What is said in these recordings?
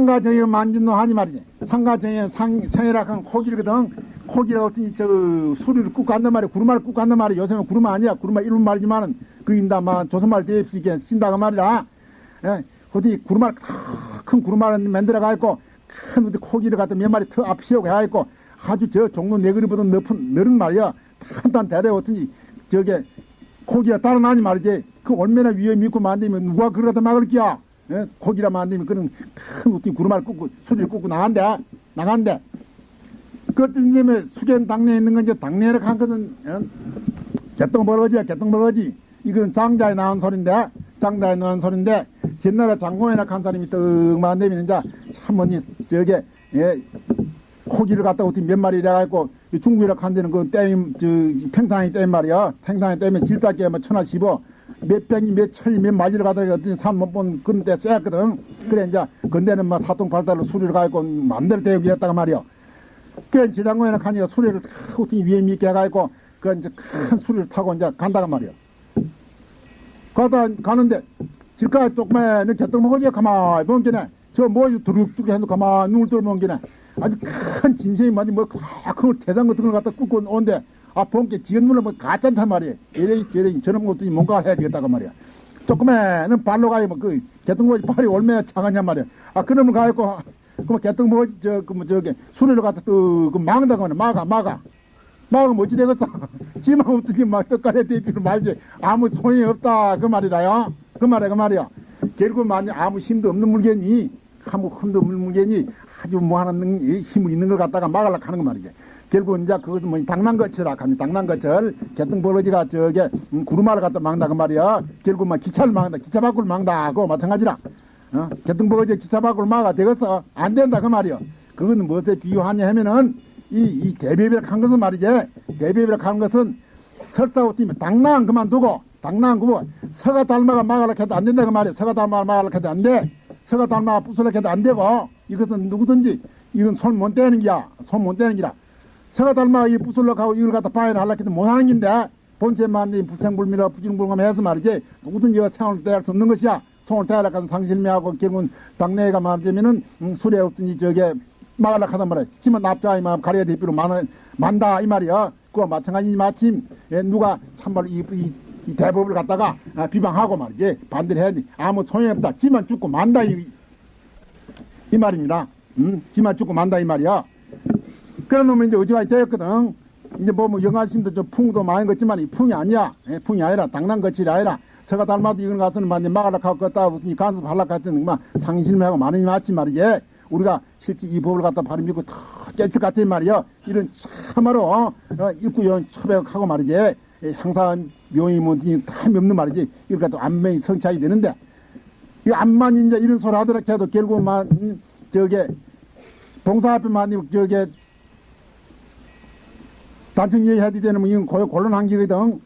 상가정에 만진노 하니 말이지. 상가정에 상, 성이라고 코기거든. 코기라고 어떤 저 수리를 꾹 간단 말이야. 구루마를 꾹 간단 말이야. 요새는 구루마 아니야. 구루마 일본 말이지만은 그 인다 마 조선말 대입시게 쓴다고 말이야. 예, 어디 구루마를 큰 구루마를 만들어 가 있고 큰 어디 코기를 갖다 몇 마리 더 앞시오고 해가있고 아주 저 종로 네그리보다 높은 너른 말이야. 대래 어떤지 저게 코기가 따로 나니 말이지. 그 얼마나 위에 믿고 만들면 누가 그걸 갖다 막을 끼야. 예? 고기라 만들면 그런 큰 어떤 구루마를 꽂고 수리를 꽂고 나간대. 나간대. 그것도 이제 수견 당내에 있는 건 이제 당내를 간 것은 어? 개똥벌어지야 개똥벌어지. 이건 장자에 나온 소린데 장자에 나온 소린데 옛날에 장공에나 간 사람이 떡 만들면 이제 참 뭐니 저게 예, 고기를 갖다 어떻게 몇 마리 이래갖고 중국이라 간 데는 그 댐, 저, 팽탕이 댐 말이야. 팽탕이 댐에 질다게 뭐 천하 씹어. 몇 백이 몇 천이 몇 마리를 가다가 삼못본 그런 데 쎄였거든. 그래, 이제, 근데는 뭐 사통 발달로 수리를 가고 마음대로 대역이 했다가 말이야. 그래, 지장고에는 가니까 수리를 어떻게 위에 믿게 해가지고, 그 이제 큰 수리를 타고 이제 간다가 말이야. 가다 가는데, 길가 조그마한 개떡 먹어지 가만히 멍기네. 저 뭐, 두룩두룩 해도 가만히 눈을 뚫어 멍기네. 아주 큰 짐승이 많이 뭐, 큰 대장 같은 걸 갖다 굽고 온데, 아, 본게 지연문을 뭐 가짠단 말이야. 이래, 저래, 저런 것도 뭔가 해야 되겠다고 말이야. 조그매는 발로 가야 뭐, 그, 개똥거지 발이 얼마나 작았냔 말이야. 아, 그놈을 가야고, 그뭐 개똥 뭐, 저, 그 뭐, 저기, 수레를 갖다 또, 그, 막는다고 하네. 막아, 막아. 막으면 어찌 되겠어? 지만 어떻게 막 떡가래 대비를 말지. 아무 소용이 없다. 그 말이라요. 그 말이야, 그 말이야. 결국 만약 아무 힘도 없는 물건이, 아무 힘도 없는 물건이 아주 뭐 하는 힘이 있는 걸 갖다가 막으려고 하는 거 말이지. 결국 이제 그것은 뭐 당난거치라 하니 당난거철 개똥벌어지가 저게 음, 구루마를 갖다 막는다 그 말이야. 결국 막 기차를 막는다. 기차 밖을 막는다. 그거 마찬가지라. 어? 개똥벌어지 기차 밖을 막아 되겠어. 안 된다 그 말이야. 그거는 무엇에 비유하냐 하면은 이, 이 대비비를 간 것은 말이지. 대비비를 간 것은 설사고 뛰면 당난 그만두고 당난 그뭐 서가 달마가 막으려고 해도 안 된다 그 말이야. 서가 달마가 막으려고 해도 안 돼. 서가 달마가 부수려고 해도 안 되고 이것은 누구든지 이건 손못 떼는 기야. 손못 떼는 기라. 서가 닮아 이 부술러 하고 이걸 갖다 파이를 하려고 해도 못하는 긴데? 본세만 이 부생불미라 부진불감 해서 말이지. 누구든지 떼할 수 없는 것이야. 손을 떼하려고 하는 상실미하고 결국은 당내가 말하자면은 음, 술에 없더니 저게 막으려고 하단 말이야. 지만 납자이 마음 가려야 대비로 만, 만다 이 말이야. 그와 마찬가지 마침 예, 누가 참말로 이, 이, 이 대법을 갖다가 아, 비방하고 말이지. 반대를 해야 돼. 아무 소용이 없다. 지만 죽고 만다 이, 이 말입니다. 음, 지만 죽고 만다 이 말이야 그런 놈이 이제 어지간히 되었거든. 이제 뭐, 뭐, 영화심도 좀 풍도 많이 걷지만 이 풍이 아니야. 예, 풍이 아니라, 당난 거칠이 아니라, 서가 닮아도 이건 가서는 완전 막아라 하고 걷다, 이 간섭하려고 했더니, 막, 상실매하고 많이 맞지 말이지. 우리가 실제 이 법을 갖다 믿고 더 깨칠 같은 말이야. 이런 참말로, 어, 어 입구 연 처백하고 말이지. 예, 항상 묘이 뭐, 다 없는 말이지. 이걸 갖다 안면이 성취하게 되는데, 이 암만 이제 이런 소리 하더라 해도 결국만, 음, 저게, 봉사 앞에만, 저게, 단청 얘기해야 되는 뭐 이건 고요 곤란한 기거든.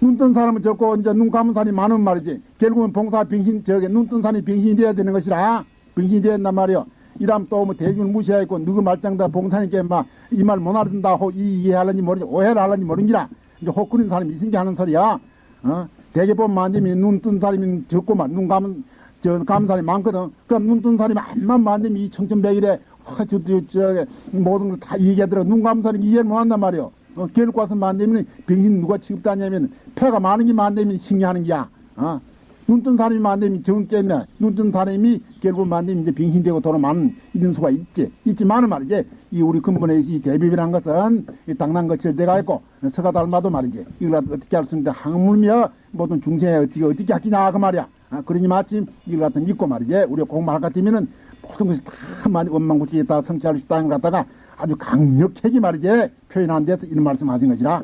눈뜬 사람은 적고 이제 눈 감은 사람이 많은 말이지. 결국은 봉사 병신 저게 눈뜬 사람이 병신이 돼야 되는 것이라 병신이 되었단 말이요. 이러면 또뭐 대중을 무시하고 누구 말장다 봉사니까 막 이 말 못 알아듣는다 호 이해하려니 모르지 오해를 하려니 모르기라 이제 혹그린 사람이 게 하는 소리야. 어? 대개 보면 만지면 눈뜬 사람이 적고만 눈 감은 저 감은 사람이 많거든. 그럼 눈뜬 사람이 한만 만지면 이 청천백일에 아, 저, 저, 저, 모든 걸 다 얘기하더라. 눈 감사는 이해를 못 한단 말이요. 어, 결국 와서 만들면 병신 누가 취급다냐면 폐가 많은 게 만들면 신기하는 게야. 어? 눈뜬 사람이 만들면 정 깨면 눈뜬 사람이 결국 만들면 이제 병신되고 돌아만 있는 수가 있지. 있지만은 말이지. 이 우리 근본에 이 대비비란 것은 이 당난거칠 때가 있고 서가 닮아도 말이지. 이걸 어떻게 할 수 있는데 항물며 모든 중생에 어떻게 어떻게 하기냐 그 말이야. 아, 그러니 마침 이걸 갖다 믿고 말이지. 우리가 공부할 것 같으면은 모든 것이 다 많이 원망구치게 다 성취할 수 있다는 걸 갖다가 아주 강력하게 말이지 표현한 데서 이런 말씀 하신 것이라.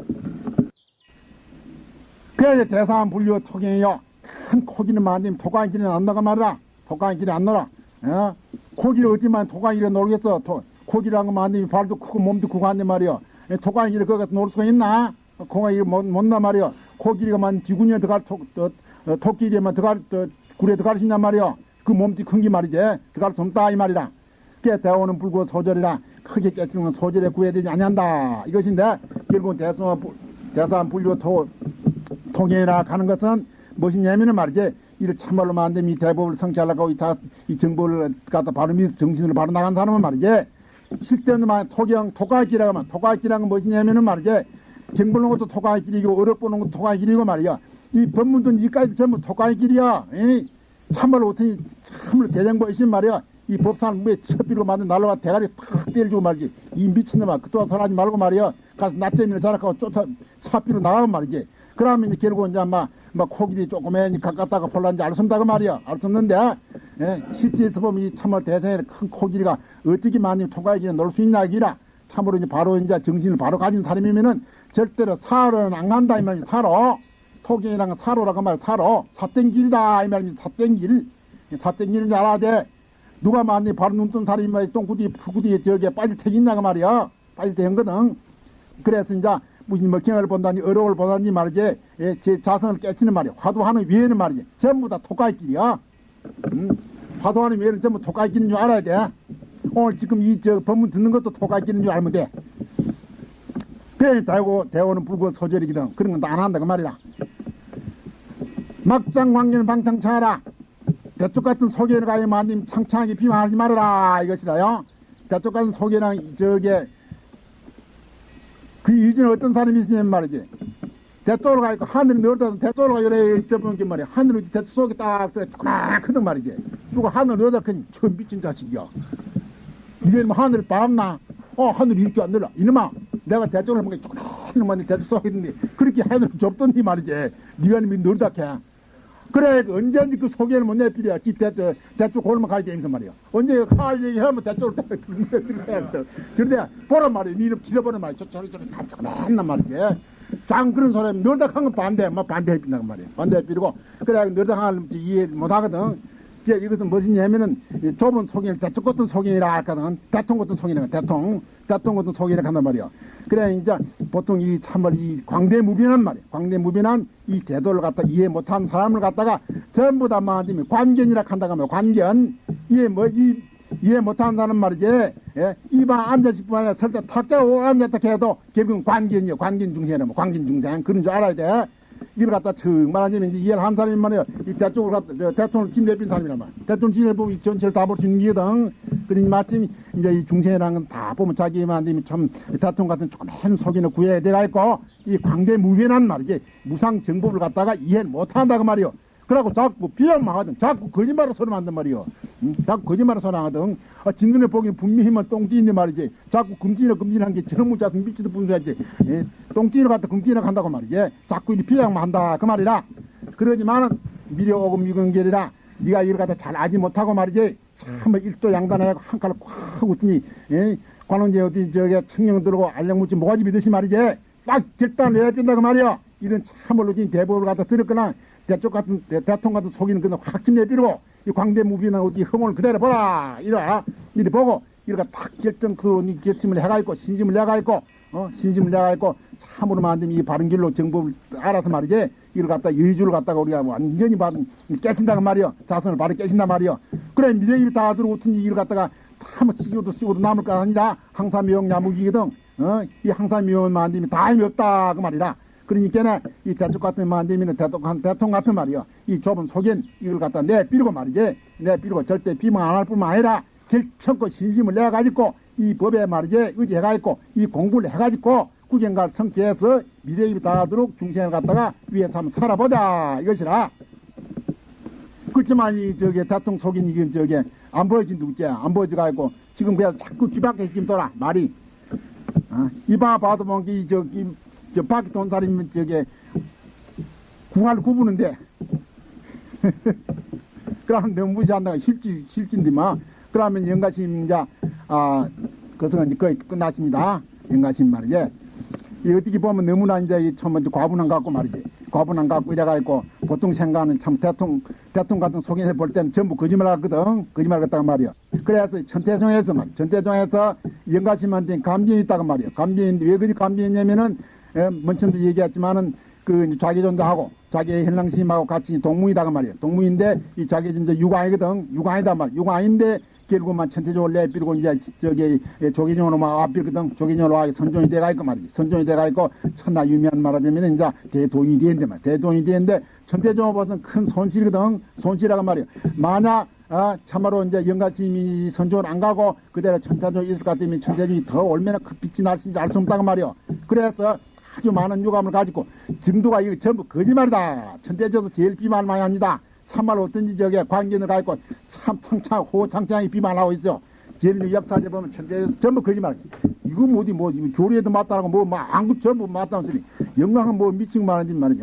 그래야 대사한 불교 토경이요. 큰 고기는 만들면 토광길에 안 나가 말이라. 토광길에 안 놀아. 어? 고기를 어찌만 토광길에 놀겠어. 토, 고기라는 거 만들면 발도 크고 몸도 크고 한데 말이요. 토광길에 거기 가서 놀 수가 있나? 공항이 못, 못나 말이요. 고기가만 지구니에 들어갈 토, 토, 토끼리에만 들어갈, 또, 굴에 들어갈 수 있냔 말이요. 그 몸띠 큰 게 말이지. 수 없다 이 말이라. 깨 대오는 불고 소절이라 크게 깨치는 건 소절에 구해야 되지 아니한다. 이것인데 결국 대성 대산 불교 토 통행이라 가는 것은 무엇이냐면은 말이지 이를 참말로 만듦 이 대법을 성취하려고 이, 정보를 갖다 바로 믿어 정신을 바로 나간 사람은 말이지 실제는 말 토경 토가길이라고 하면 토가길이라는 건 무엇이냐면은 말이지 경 보는 것도 토가길이고 어렵 보는 것도 토가길이고 말이야 이 법문도 이까지도 전부 토가길이야 이 참말로 어떻게 참말로 대장보이신 말이야. 이 법상 뭐에 첩비로 만든 난로가 대가리 탁 때려주고 말이지. 이 미친놈아 그동안 설하지 말고 말이야. 가서 낮잠이나 자락하고 쫓아 차비로 나가면 말이지. 그러면 이제 결국 이제 막, 막 코끼리 조그매니 가깝다가 볼란지 알 수 없다고 말이야. 알 수 없는데 예, 실제에서 보면 이 참말 대성의 큰 코끼리가 어떻게 많이 통과하기에 놀수 있냐 기라. 참으로 이제 바로 이제 정신을 바로 가진 사람이면은 절대로 사로는 안 간다 이 말이지 사로 토경이랑 사로라고 말이야 사로. 사땡길이다. 이 말입니다 사땡길. 사땡길인 줄 알아야 돼. 누가 만니 바로 눈뜬 사람이 뭐 똥구디 푸구디 저기에 빠질 택이냐고 말이야. 빠질 택이거든. 그래서 이제 무슨 먹경을 본다니 어록을 본다니 말이지. 예, 제 자성을 깨치는 말이야. 화두하는 위에는 말이지. 전부 다 토가이길이야. 음, 화두하는 위에는 전부 토가이길인 줄 알아야 돼. 오늘 지금 이 저 법문 듣는 것도 토가이길인 줄 알면 돼. 그래 대고 대오는 불고 소절이거든. 그런 건 다 안 한다 그 말이야 막장 광년은 방창차하라. 대쪽 같은 소개를 가요 마님 창창하게 비방하지 말아라. 이것이라요. 대쪽 같은 소개랑 저게 그 이전에 어떤 사람이 있으냐면 말이지. 대쪽으로 가 있고 하늘이 넓다서 대쪽으로 가 이래 있다보는 게 말이야. 하늘이 대쪽 속에 딱 조그맣거든 말이지. 누가 하늘 넓다 그니 저 미친 자식이야. 이게 뭐 하늘 밤나? 어 하늘이 이렇게 안 늘어. 이놈아 내가 대쪽으로 보니까 조그맣게 대쪽 속에 있는데 그렇게 하늘 좁던니 말이지. 네가 이놈이 넓다 캐 그래 언제든지 그 소개를 못 내필이야. 지 대쪽 대쪽 골목 가야 되면서 말이야. 언제 칼 얘기하면 대쪽으로 딱 돼 그런데 보란 말이야. 니는 지려보는 말이야. 저 저리 저리 다 맨날 말이지. 장 그런 사람이 너덕한 건 반대 뭐 반대해 빈다고 말이야. 반대해 삐고. 그래 너덕한 걸 이해 못 하거든. 이것은 무엇이냐면은 이 좁은 소견을 대쪽 같은 소견이라 할거든 대통 같은 소견이라 대통 같은 소견이라 한단 말이야. 그래 이제 보통 이 참을 이 광대무변한 말이야. 광대무변한 이 제도를 갖다 이해 못한 사람을 갖다가 전부 다 말하자면 관견이라 한다고 하면 관견. 이해 뭐이 이해 못하는 사람 말이지. 예? 이방 앉아있을 뿐 아니라 설사 탁자 오 앉았다 해도 결국은 관견이요 관견 중생이라면 관견 중생. 그런 줄 알아야 돼 이걸 갖다 정말 하자면 이제 이해를 한 사람이 말이에요. 이 대쪽을 갖다, 저 대통령 짐 내빈 사람이란 말이야. 대통령 짐 내보면 이 전체를 다 볼 수 있는 거거든. 그러니 마침 이제 이 중생이라는 건 다 보면 자기만 되면 참 대통령 같은 조그만 속이는 구해야 돼가 있고 이 광대 무변한 말이지. 무상 정법을 갖다가 이해 못 한다고 말이요. 그러고 자꾸 비약만 하든 자꾸 거짓말을 소리 만든 말이요. 응? 자꾸 거짓말을 소리 하든 아, 진눈에 보기엔 분명히만 똥띠인데 말이지. 자꾸 금지나 금지한 게 저런 문자서 미치도. 예? 똥띠를 갖다 금지나 간다고 말이지. 자꾸 이 비약만 한다 그 말이라. 그러지만은 미려 오고 미근결이라 네가 이걸 갖다 잘 알지 못하고 말이지. 참뭐 일도 양단하고 한 칼을 콱 웃더니 예? 관원제 어디 저기 청령 들고 알령 묻지 모가지 믿듯이 말이지. 딱 결단 내려빈다고 말이야. 이런 참을로 진 대법을 갖다 들었거나 대쪽 같은 대, 대통령 같은 속이는 그는 확 힘내비고 이 광대 무비나 어디 흥을 그대로 보라. 이라. 이리 보고 이렇게 딱 결정 그 결심을 해가 있고 신심을 해가 있고 어 신심을 해가 있고 참으로 만든 이 바른 길로 정법을 알아서 말이지. 이를 갖다 여의주를 갖다가 우리가 완전히 바른 깨친다고 말이요 자선을 바로 깨친단 말이요 그래 미래입이 다 들어오고 이 일을 갖다가 다뭐 치고도 쓰고도 남을 거 아니라 항사 미용 야무기거든. 어이 항사 미용 만듦이 다 힘이 없다. 그 말이라 그러니까 이 대쪽 같은 만되면 대통, 대통 같은 말이요. 이 좁은 속엔 이걸 갖다 내비르고 말이지. 내비르고 절대 비방 안 할 뿐만 아니라 결청코 신심을 내가지고 이 법에 말이지 의지해가지고 이 공부를 해가지고 구경갈 성취해서 미래입이 닿도록 중생을 갖다가 위에서 한번 살아보자 이것이라. 그렇지만 이 저기 대통령 속인 이게 저기 안 보여진 누구지 안 보여져가지고 지금 그냥 자꾸 뒤밖에 지금 돌아 말이 어? 이봐 봐도 뭔게 저기 저 밖에 돈 사람이면 저게 궁알 구부는데. 그러면 너무 무시한다가 실지 실진디마. 그러면 영가심 이제 아 그것은 이제 거의 끝났습니다. 영가심 말이지. 이 어떻게 보면 너무나 이제 참 과분한 것 같고 말이지. 과분한 것 같고 이래가지고 보통 생각하는 참 대통령 대통령 같은 속에서 볼 때는 전부 거짓말 하거든. 거짓말 같다고 말이야. 그래서 천태종에서 말 천태종에서 영가심한테 감비이 있다고 말이야. 감비인데 왜 그리 감비했냐면은 예, 먼저도 얘기했지만은 그 자기 존재하고 자기 현랑심하고 같이 동무이다가 말이에요. 동무인데 이 자기 존재 육아이거든. 육아이다 말. 육아인데 결국만 천태적으로 내비고 이제 저기 조기종으로 막 앞비거든. 조기종으로 와 선종이 돼가 있고 말이지. 선종이 돼가 있고 천나 유미한 말하자면 이제 대도인이 되는데 말. 대도인이 되는데 천태종 법은 큰 손실이거든. 손실이라고 말이야. 만약 아, 참말로 이제 영가심이 선조를 안 가고 그대로 천태종이 있을 것 같으면 천태종이 더 얼마나 큰 빛이 날지 알 수 없다고 말이야. 그래서 아주 많은 유감을 가지고 증도가 이거 전부 거짓말이다. 천태종도 제일 비말 많이 합니다. 참말로 어떤지 저게 관계를 가지고 참 창창 호창창이 비만하고 있어. 제일 역사제 보면 천태종 전부 거짓말. 이거 뭐 어디 뭐 교리에도 맞다라고 뭐뭐 안구 전부 맞다는 소리. 영광은 뭐 미친 말하지 말이지.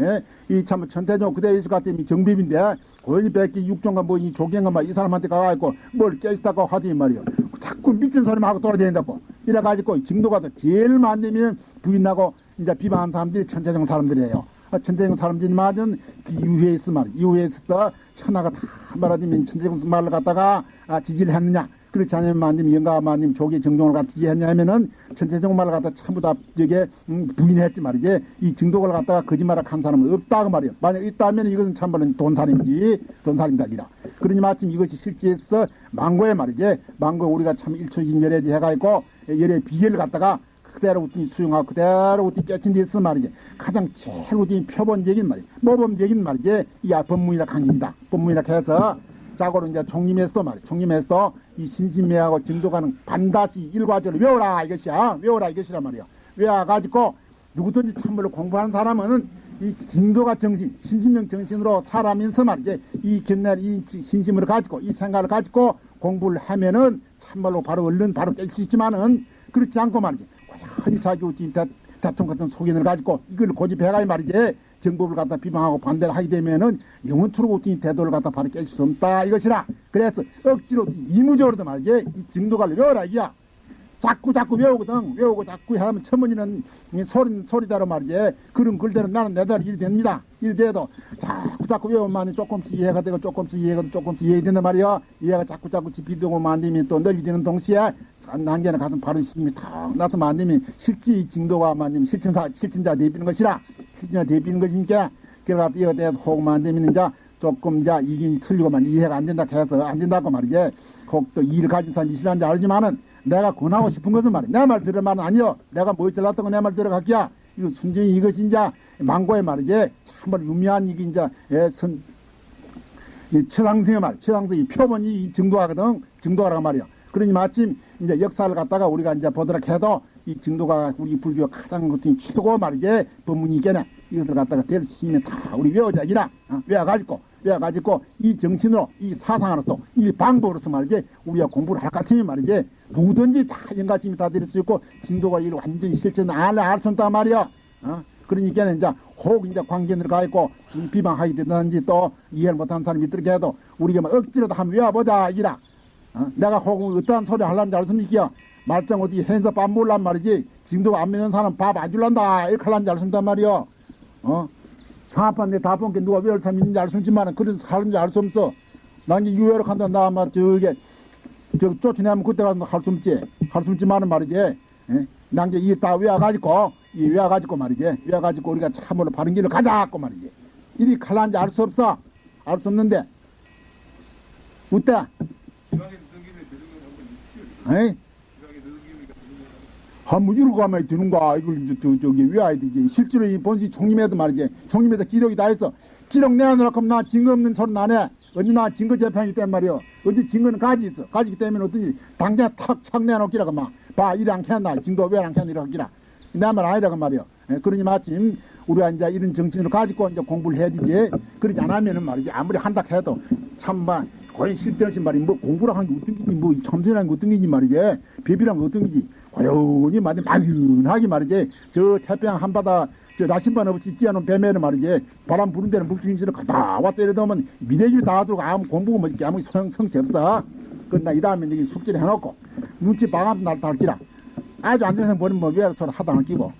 이 참 천태종 그대 것 같으면 정비인데 고연이 백기 육종가 뭐이 조경가 막이 사람한테 가가지고 뭘 깨지다고 하더니 말이요. 자꾸 미친 소리만 하고 돌아다닌다고. 이래가지고 증도가 더 제일 많으면 부인하고 이제 비방한 사람들이 천태종 사람들이에요. 아, 천태종 사람들이 맞은 그 이후에 있어 말이야. 이후에 있어서 천하가 다 말하자면 천태종 말을 갖다가 아, 지지를 했느냐. 그렇지 않으면 마님 영가 마님 조기 정종을 갖다 지지했냐 하면은 천태종 말을 갖다 전부 다 저게 음, 부인했지 말이지. 이 증독을 갖다가 거짓말을 한 사람은 없다고 말이야. 만약 있다면 이것은 참말로 돈살인지 돈살인다기라. 그러니 마침 이것이 실제에서 망고에 말이지. 망고 우리가 참 일초진열애지 해가지고 열의 비결을 갖다가 그대로 우리 수용하고 그대로 우리 깨친 데 있어 말이지. 가장 제일 우리 표본적인 말이 모범적인 말이지. 이 법문이라 강입니다. 법문이라 해서 자고로 이제 총림에서도 말이야. 총림에서도 이 신신매하고 증도가는 반드시 일과적으로 외워라 이것이야. 외워라 이것이란 말이야. 외워가지고 누구든지 참말로 공부한 사람은 이 증도가 정신, 신신명 정신으로 사람인서 말이지. 이 견날 이 신심을 가지고 이 생각을 가지고 공부를 하면은 참말로 바로 얼른 바로 깰 수 있지만은 그렇지 않고 말이지. 고연히 자기 우지 대통령 같은 속인을 가지고 이걸 고집해가야 말이지. 정법을 갖다 비방하고 반대를 하게 되면은 영원토록 어떤 태도를 갖다 바로 깰수 없다 이것이라. 그래서 억지로 이무적으로도 말이지 이 증도가를 외워라 이야. 자꾸 자꾸 외우거든. 외우고 자꾸 하면 천문이는 소리 소리대로 말이지 그런 글대로 나는 내대로 일이 됩니다. 일이 돼도 자꾸 자꾸 외우면 조금씩 이해가 되고 조금씩 이해가 조금씩 이해된단 말이야. 이해가 자꾸 자꾸 집히되고 만들면 또 널리 되는 동시에 난게는 가슴 바른 신임이 탁 나서 만들면 실지 증도가 만들면 실천사 실천자 대비는 것이라 실천자 대비는 것이니까 그래가 이거 대해서 호흡 만들면 이제 조금 이제 이게 틀리고만 이해가 안 된다 해서 안 된다고 말이지. 혹또 이를 가진 사람이 싫어하는지 알지만은 내가 권하고 싶은 것은 말이야. 내 말 들을 말은 아니여. 내가 뭐 잘났던 거 내 말 들어갈게야. 이거 순전히 이것이 이제 망고의 말이지. 참말 유미한 이게 이제 예, 선, 이 최상승의 말, 최상승이 표본이 이 증도하거든, 증도하라고 말이야. 그러니 마침 이제 역사를 갖다가 우리가 이제 보도록 해도 이 증도가 우리 불교 가장 같은 최고 말이지 법문이 있겠네. 이것을 갖다가 될 수 있는 다 우리 외워자기라 어, 외워가지고 외워가지고 이 정신으로 이 사상으로서 이 방법으로서 말이지 우리가 공부를 할 것 같으면 말이지 누구든지 다 연가심이 다 될 수 있고 진도가 이를 완전히 실천 안알수 없단 말이야. 어? 그러니까 이제 혹 이제 관계를 가 있고 비방하게 되든지 또 이해를 못하는 사람이 있더라도 우리가 뭐 억지로도 한번 외워보자 이라. 어? 내가 혹 어떠한 소리 하려는지 알습니까? 말짱 어디 hen서 밥 몰란 말이지. 지금도 안 믿는 사람 밥 안 줄란다. 이렇게 하려는지 알순단 말이여. 어? 상합한데 다본게 누가 외울 사람 있는지 알 수 있지만 그래서 사는지 알 수 없어. 난 이게 유해로 간다. 나 아마 저게 저 쫓아내면 그때 가서 할 수 없지. 할 수 없지만은 말이지. 예? 난게 이다 외워가지고 이 외워가지고 말이지. 외워가지고 우리가 참으로 바른 길로 가자고 말이지. 이리 갈란지 알 수 없어. 알 수 없는데. 어때? 에이? 한번 이러고 가면 되는가? 이걸 이제 저, 저기 외워야 되지 실제로 이 본시 총림에도 말이지. 총림에도 기록이 다 있어 기록 내놓으라고 하면 나 증거 없는 소리 나네 언제 나 증거 재판이기 때문에 말이요 언제 증거는 가지 있어. 가지기 때문에 어떠니 당장 탁착 내놓기라고 막봐 안 켰나. 증거 왜안 켰나 이러고 기라. 내말 아니라고 말이요 예, 그러니 마침 우리가 이제 이런 정신을 가지고 이제 공부를 해야 되지. 그러지 않으면은 말이지 아무리 한다 해도 참막 거의 실대없이 말이 뭐 공부를 한게 어떤 기지 뭐 참선한 게 어떤 기지 말이지 배비란 게 어떤 기지 고연히 말이 막연하게 말이지 저 태평양 한바다 저 나신반 없이 뛰어놓은 뱀에는 말이지 바람 부는 데는 물기인지를 갔다 왔다 이러더면 미래주 다 들고 아무 공부가 뭐 이렇게 아무 성, 성체 없어 그나 이 다음에 여기 숙제를 해놓고 눈치 방암 날다 할기라. 아주 안전성 버리면 뭐 서로 하다 안 끼고